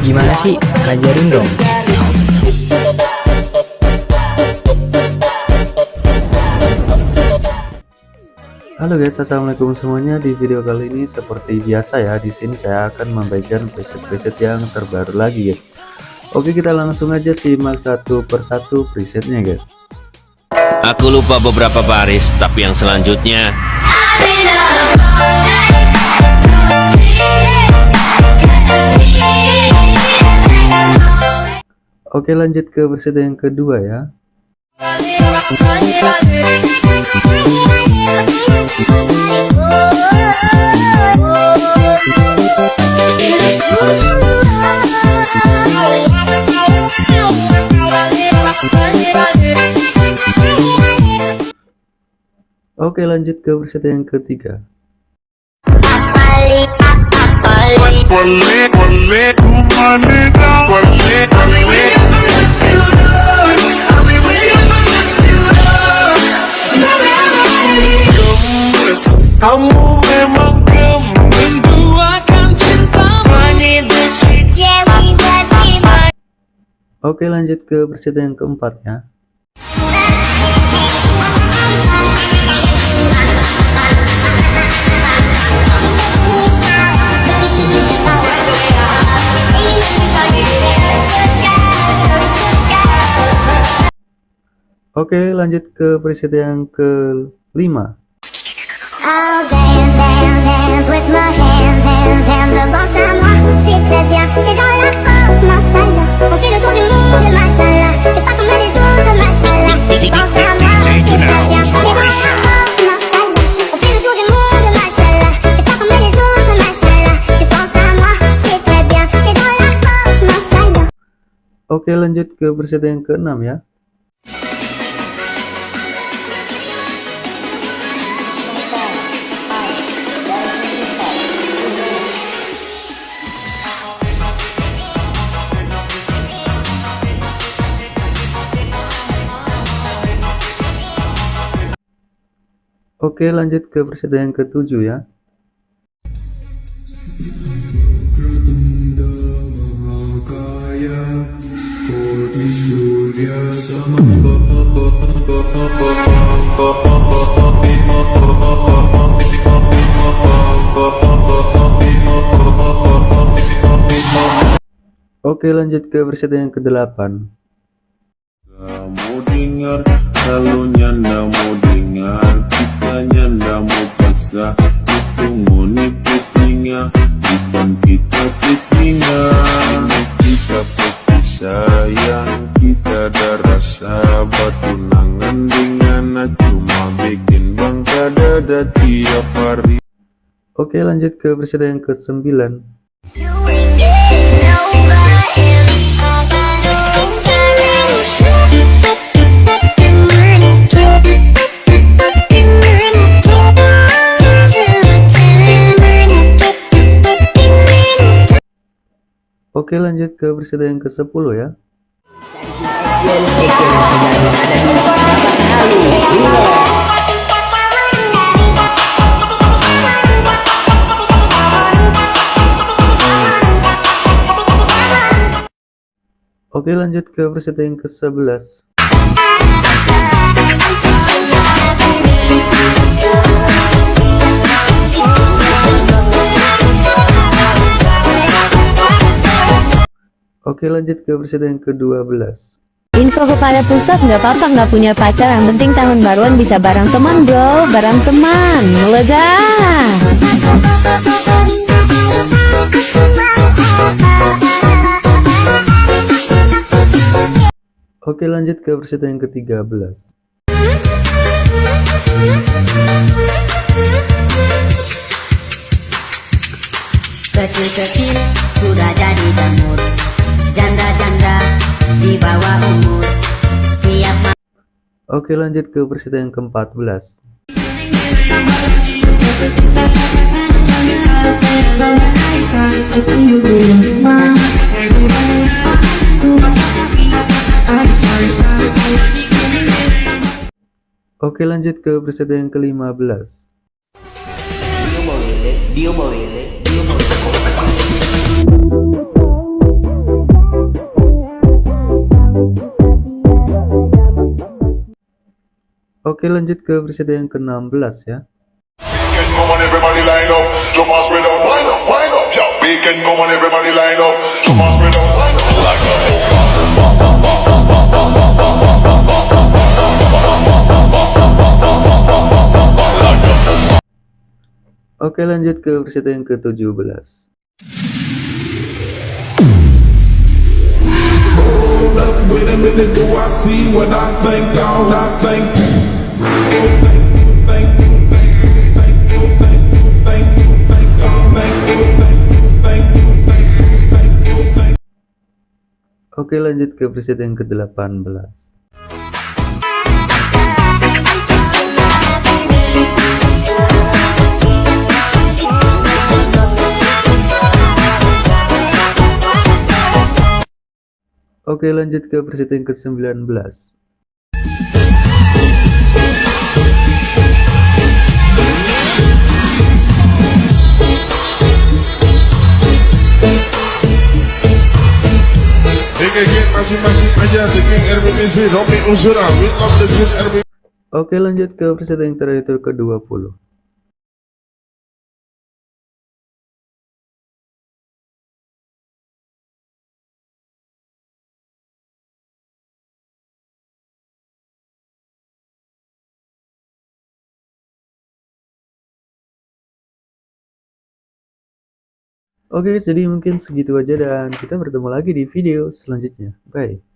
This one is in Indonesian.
Gimana sih? Ajarin dong. Halo guys, assalamualaikum semuanya. Di video kali ini seperti biasa ya, di sini saya akan membagikan preset-preset yang terbaru lagi guys. Oke, kita langsung aja simak satu persatu presetnya guys. Aku lupa beberapa baris, tapi yang selanjutnya Oke, lanjut ke preset yang kedua ya. Oke lanjut ke versi yang ketiga Oke lanjut ke versi yang keempat ya. Oke lanjut ke preset yang kelima. Dance Oke lanjut ke preset yang keenam ya Oke lanjut ke versi yang ketujuh ya. Oke lanjut ke versi yang ke-8 mau dengar kalau nyanda mau dengar. Kita nyanda mau paksa itu mau nipu telinga bukan kita telinga ini kita pasti sayang kita ada rasa. Batu nangan dengan cuma bikin bangga dada tiap hari. Oke lanjut ke versi yang ke-9 Oke lanjut ke versi yang ke-10 ya. Oke lanjut ke versi yang ke-11 Oke lanjut ke versi yang ke-12 Info kepada pusat nggak apa-apa nggak punya pacar. Yang penting tahun baruan bisa bareng teman bro. Bareng teman. Meledak Oke lanjut ke versi yang ke-13 Kecil-kecil sudah jadi jamur Janda-janda di bawah umur. Tiap Oke lanjut ke versi yang ke-14 Oke lanjut ke versi yang ke-15 Dio mau Dio mau and spread out, wind up. Like a Oke lanjut ke presiden yang ke-17 Wait a minute, do I see what I think? All I think. Oke lanjut ke presiden yang ke-18 Oke lanjut ke presiden yang ke-19 Oke lanjut ke presiden yang terakhir ke-20 Oke jadi mungkin segitu aja dan kita bertemu lagi di video selanjutnya. Bye